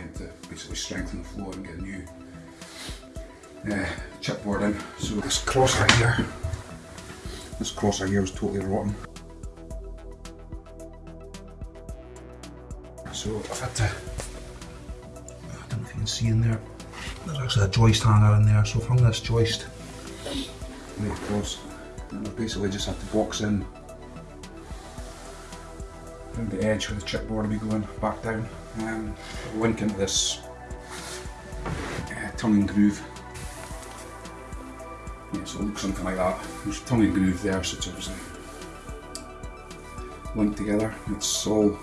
client to basically strengthen the floor and get a new uh, chipboard in. So this crossbar here, this crossbar here was totally rotten. So I've had to, I don't know if you can see in there, there's actually a joist hanger in there, so hung this joist right across and I've basically just had to box in the edge where the chipboard will be going back down. Um, link into this uh, tongue and groove. Yeah, so it looks something like that. There's tongue and groove there, so it's obviously linked together. It's all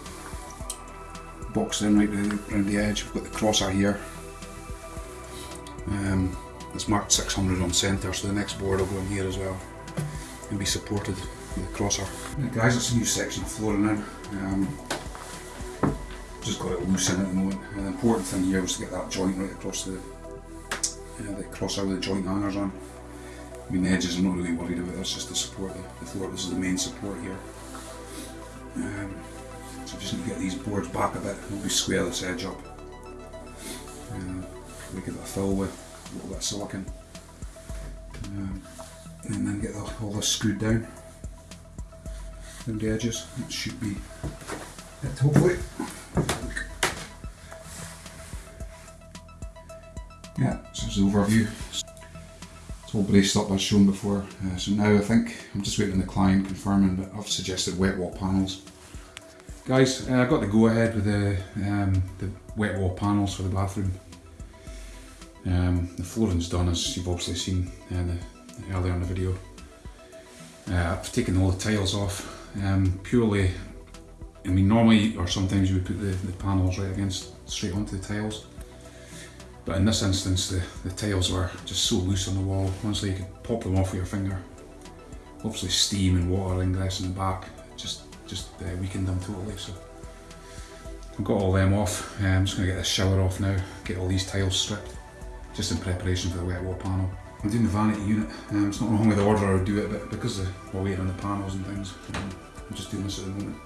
boxed in right around the edge. We've got the crosser here. Um, it's marked 600 on centre, so the next board will go in here as well and be supported with the crosser. Right, guys, it's a new section of flooring in. Um, just got it loose in at the moment. And the important thing here was to get that joint right across the uh, the crosser with the joist hangers on. I mean the edges I'm not really worried about, that's just to support the, the floor. This is the main support here. Um, so just need to get these boards back a bit and we square this edge up. Uh, we get that fill with a little bit of silicon. Um, and then get the, all this screwed down around the edges. It should be it hopefully. Yeah, so there's the overview. It's all braced up as shown before. Uh, so now I think I'm just waiting on the client confirming, but I've suggested wet wall panels. Guys, uh, I got the go ahead with the, um, the wet wall panels for the bathroom. Um, the flooring's done as you've obviously seen uh, the, earlier in the video. Uh, I've taken all the tiles off um, purely, I mean normally or sometimes you would put the, the panels right against straight onto the tiles but in this instance, the, the tiles were just so loose on the wall, honestly you could pop them off with your finger. Obviously steam and water ingress in the back, just, just uh, weakened them totally. So I've got all them off, uh, I'm just going to get this shower off now, get all these tiles stripped, just in preparation for the wet wall panel. I'm doing the vanity unit, um, it's not wrong with the order I would do it, but because we're waiting on the panels and things, um, I'm just doing this at the moment.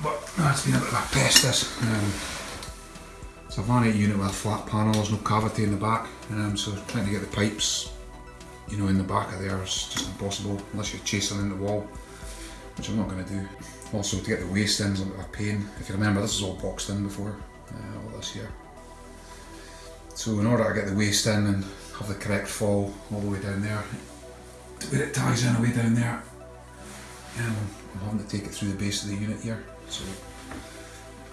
But no, it's been a bit of a pest this. Um, it's a vanity unit with a flat panel, there's no cavity in the back, um, so trying to get the pipes you know, in the back of there is just impossible unless you're chasing in the wall, which I'm not going to do. Also to get the waste in is a bit of a pain. If you remember this is all boxed in before, uh, all this here. So in order to get the waste in and have the correct fall all the way down there, to where it ties in away down there, um, I'm having to take it through the base of the unit here. So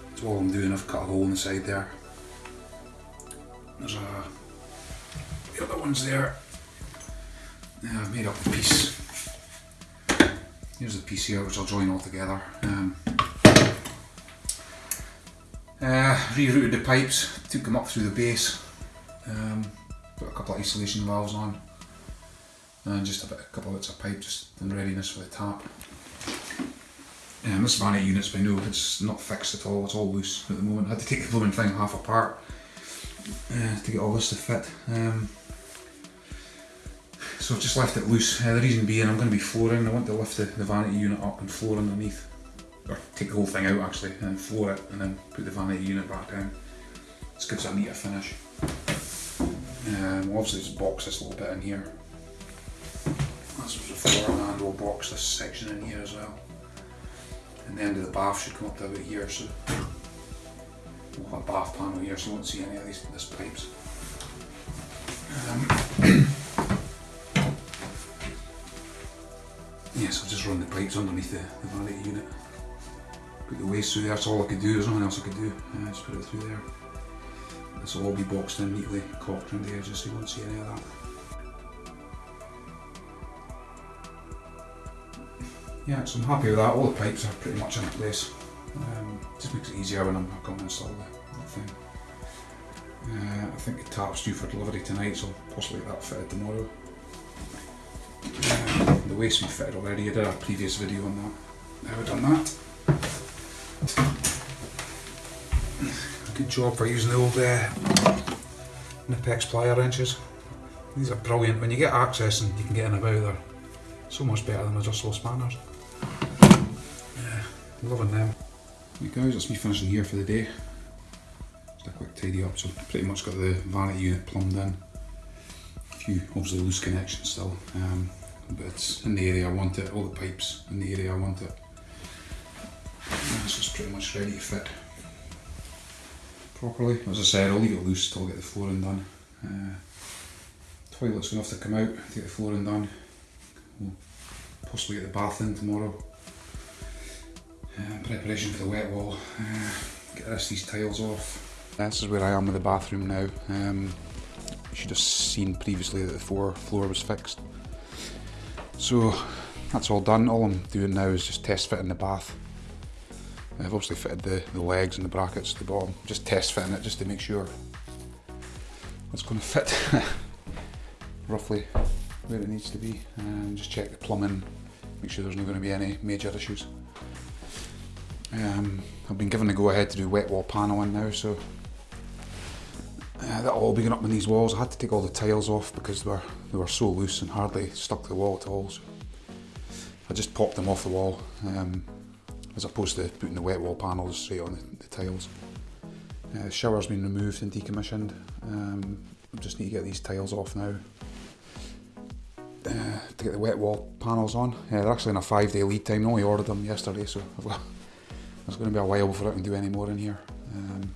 that's all I'm doing, I've cut a hole in the side there there's a, the other one's there. Yeah, I've made up the piece. Here's the piece here which I'll join all together. Um, uh, rerouted the pipes, took them up through the base, um, put a couple of isolation valves on, and just a, bit, a couple of bits of pipe just in readiness for the tap. Um, this vanity unit's by no, it's not fixed at all, it's all loose at the moment. I had to take the blooming thing half apart uh, to get all this to fit. Um, so I've just left it loose. Uh, the reason being I'm going to be flooring. I want to lift the, the vanity unit up and floor underneath. Or take the whole thing out actually and floor it and then put the vanity unit back down. This gives a neater finish. Um, obviously just box this little bit in here. That's the floor and we'll box this section in here as well. And the end of the bath should come up to about here so we've got a bath panel here so you won't see any of these this pipes. Um, yes, I'll just run the pipes underneath the, the vanity unit. Put the waste through there, that's all I could do, there's nothing else I could do. Uh, just put it through there. This will all be boxed in neatly, caulked around the edges so you won't see any of that. Yeah, so I'm happy with that, all the pipes are pretty much in place. Um, just makes it easier when I'm not going to install the, thing. Uh, I think the tap's due for delivery tonight, so possibly that fitted tomorrow. Uh, the waste we fitted already, I did a previous video on that. Now we've done that. Good job for using the old uh, Knipex plier wrenches. These are brilliant. When you get access and you can get in about, they're so much better than adjustable spanners. Yeah, loving them. Right guys, that's me finishing here for the day. Just a quick tidy up. So pretty much got the vanity unit plumbed in. A few obviously loose connections still, um, but in the area I want it. All the pipes in the area I want it. This is pretty much ready to fit properly. As I said, I'll leave it loose till I get the flooring done. Uh, toilet's going to have to come out get the flooring done. We'll possibly get the bath in tomorrow. Uh, preparation for the wet wall. Uh, get the rest of these tiles off. This is where I am with the bathroom now. Um, you should have seen previously that the floor, was fixed. So that's all done. All I'm doing now is just test fitting the bath. I've obviously fitted the, the legs and the brackets at the bottom. Just test fitting it just to make sure it's going to fit roughly where it needs to be. And just check the plumbing, make sure there's not going to be any major issues. Um, I've been given the go ahead to do wet wall paneling now, so uh, that'll all be going up on these walls. I had to take all the tiles off because they were, they were so loose and hardly stuck to the wall at all. So I just popped them off the wall. Um, as opposed to putting the wet wall panels straight on the, the tiles. Uh, shower's been removed and decommissioned. Um, I just need to get these tiles off now uh, to get the wet wall panels on. Yeah, they're actually in a five day lead time. I only ordered them yesterday, so got, it's going to be a while before I can do any more in here. Um,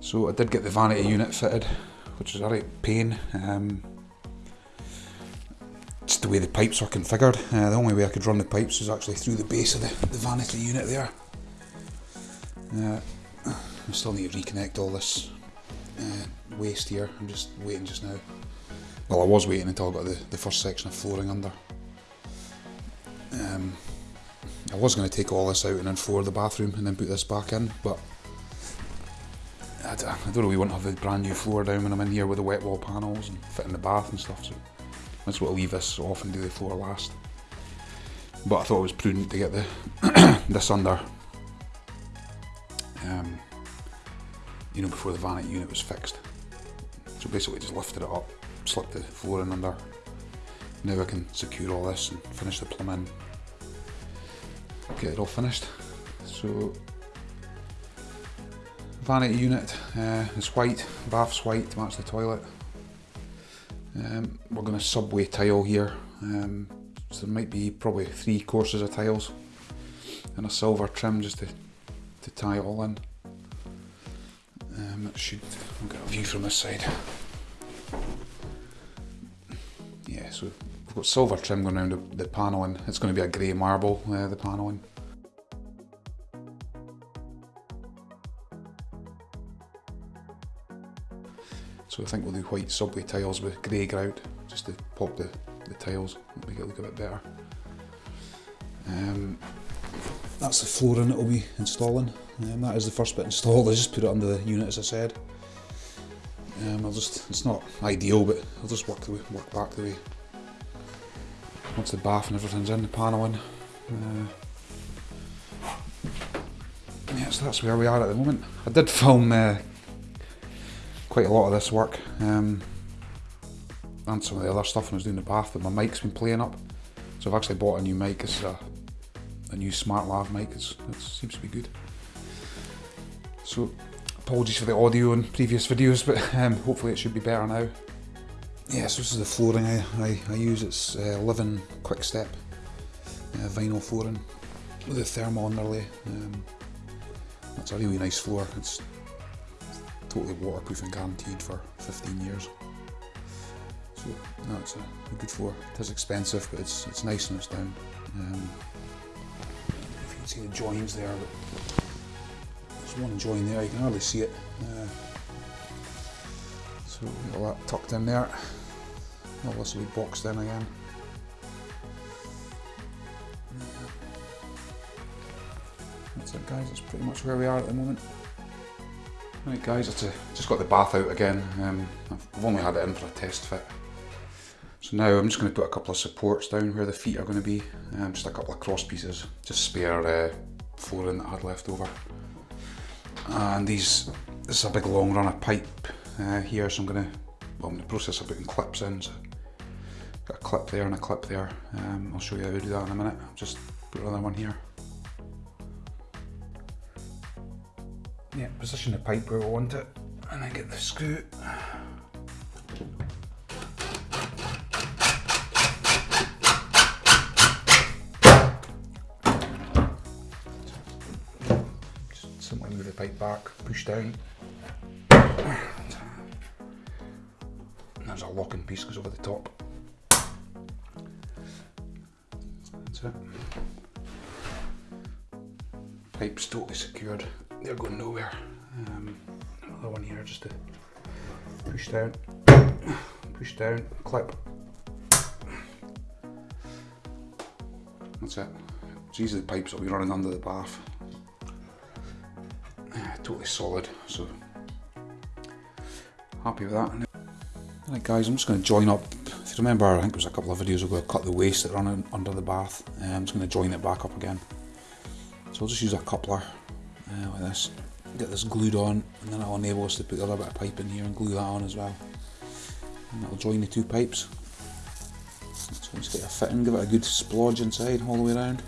so I did get the vanity unit fitted, which is a right pain. Um, just the way the pipes are configured. Uh, the only way I could run the pipes is actually through the base of the, the vanity unit there. Uh, I still need to reconnect all this uh, waste here. I'm just waiting just now. Well, I was waiting until I got the, the first section of flooring under. Um, I was going to take all this out and then floor the bathroom and then put this back in, but I don't, don't really want to have a brand new floor down when I'm in here with the wet wall panels and fitting the bath and stuff. So that's what I'll leave this off and do the floor last. But I thought it was prudent to get the this under, um, you know, before the vanity unit was fixed. So basically just lifted it up, slipped the floor in under. Now I can secure all this and finish the plumbing, get it all finished. So vanity unit uh, is white, bath's white to match the toilet. Um, we're going to subway tile here, um, so there might be probably three courses of tiles and a silver trim just to, to tie it all in. Um, it should, I'll get a view from this side. Got silver trim going around the, the panelling. It's going to be a grey marble, uh, the panelling. So I think we'll do white subway tiles with grey grout, just to pop the, the tiles, make it look a bit better. Um, that's the flooring that we'll be installing. Um, that is the first bit installed, I just put it under the unit as I said. Um, I'll just, it's not ideal, but I'll just work, the way, work back the way. Once the bath and everything's in, the panelling. Uh, yeah, so that's where we are at the moment. I did film uh, quite a lot of this work um, and some of the other stuff when I was doing the bath but my mic's been playing up. So I've actually bought a new mic. It's a, a new smart lav mic. It's, it seems to be good. So apologies for the audio in previous videos but um, hopefully it should be better now yeah so this is the flooring I, I, I use it's uh, Livyn Quick Step uh, vinyl flooring with a thermal underlay um, that's a really nice floor it's totally waterproof and guaranteed for 15 years. So no, it's a, good floor. It is expensive, but it's it's nice and it's down. Um, if you can see the joins there, but there's one join there. You can hardly see it. Uh, so all that tucked in there. Will boxed in again. That's it, guys. That's pretty much where we are at the moment. Right guys, I just got the bath out again. Um, I've only had it in for a test fit. So now I'm just going to put a couple of supports down where the feet are going to be. Um, just a couple of cross pieces, just spare uh, flooring that I had left over. And these, this is a big long run of pipe uh, here, so I'm going to, well I'm in the process of putting clips in. So got a clip there and a clip there. Um, I'll show you how to do that in a minute. I'll just put another one here. Yeah, position the pipe where we want it and then get the screw. Just simply move the pipe back, push down. There's a locking piece goes over the top. It. Pipe's totally secured. They're going nowhere. Um, another one here just to push down, push down, clip. That's it. These are the pipes that will be running under the bath. Yeah, totally solid, so happy with that. Right guys, I'm just going to join up, remember I think it was a couple of videos ago I cut the waste that ran under the bath, I'm just going to join it back up again. So I'll just use a coupler uh, like this, get this glued on and then that'll enable us to put a little bit of pipe in here and glue that on as well. And that'll join the two pipes. So just get a fitting, give it a good splodge inside all the way around.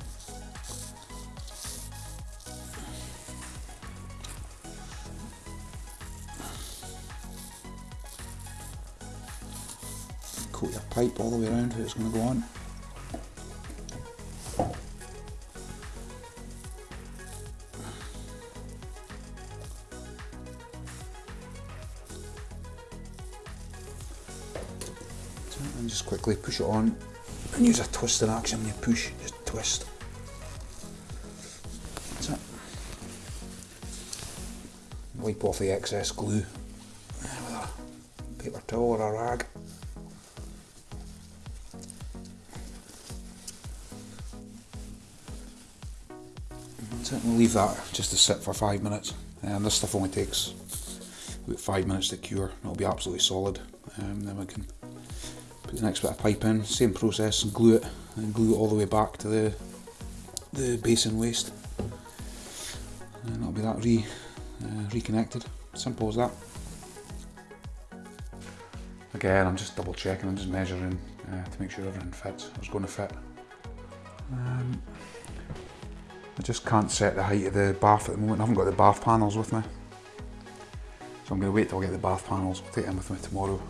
Pipe all the way around where it's going to go on. and just quickly push it on and use a twisting action when you push, just twist. Wipe off the excess glue with a paper towel or a rag. We'll leave that just to sit for five minutes. And this stuff only takes about five minutes to cure. It'll be absolutely solid. Um, then we can put the next bit of pipe in, same process, and glue it, and glue it all the way back to the the basin waste. And that'll be that re uh, reconnected. Simple as that. Again, I'm just double checking, I'm just measuring uh, to make sure everything fits. It's going to fit. Um, I just can't set the height of the bath at the moment. I haven't got the bath panels with me. So I'm going to wait till I get the bath panels. I'll take them with me tomorrow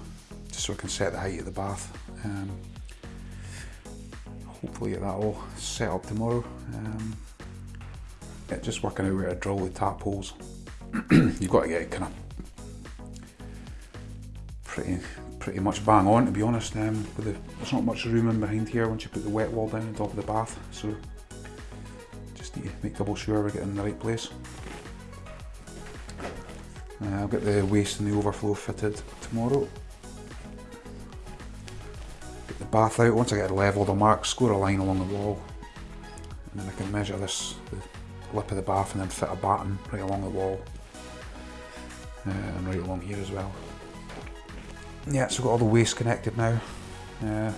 just so I can set the height of the bath. Um, hopefully get that all set up tomorrow. Um, yeah, just working out where to drill the tap holes. You've got to get it kind of pretty pretty much bang on to be honest. Um, with the, there's not much room in behind here once you put the wet wall down on top of the bath, so just need to make double sure we're getting in the right place. Uh, I'll get the waste and the overflow fitted tomorrow. Get the bath out, once I get it levelled I'll mark, score a line along the wall and then I can measure this, the lip of the bath and then fit a batten right along the wall uh, and right along here as well. Yeah, so we've got all the waste connected now. Uh,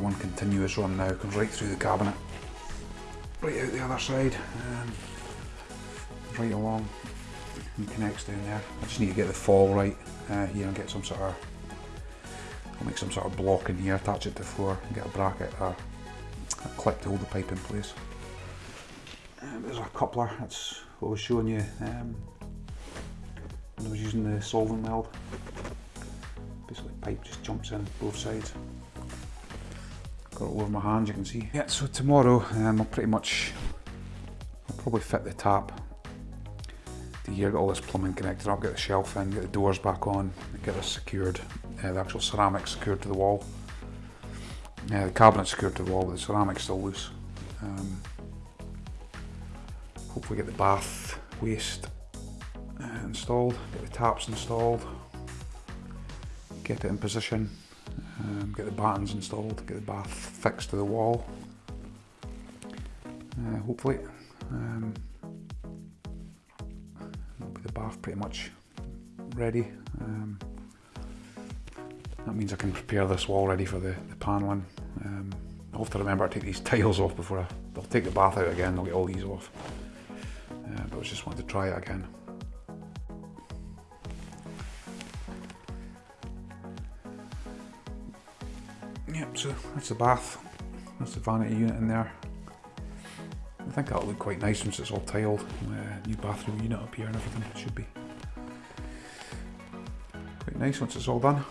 one continuous run now, comes right through the cabinet, right out the other side, and right along and connects down there. I just need to get the fall right uh, here and get some sort of, I'll make some sort of block in here, attach it to the floor and get a bracket or a clip to hold the pipe in place. Um, there's a coupler, that's what I was showing you um, when I was using the solvent weld. Basically pipe just jumps in both sides. Got it over my hands you can see. Yeah, so tomorrow um, I'll pretty much, I'll probably fit the tap to here, get all this plumbing connected up, get the shelf in, get the doors back on, get this secured, uh, the actual ceramic secured to the wall. Yeah, the cabinet secured to the wall, but the ceramic's still loose. Um, hopefully get the bath waste uh, installed, get the taps installed, get it in position, um, get the battens installed, get the bath fixed to the wall. Uh, hopefully. Um, the bath pretty much ready. Um, that means I can prepare this wall ready for the, the paneling. Um, I'll have to remember to take these tiles off before I, I'll take the bath out again, I'll get all these off. Uh, but I just wanted to try it again. Yep, so that's the bath. That's the vanity unit in there. I think that'll look quite nice once it's all tiled. Uh, new bathroom unit up here and everything. Should be quite nice once it's all done.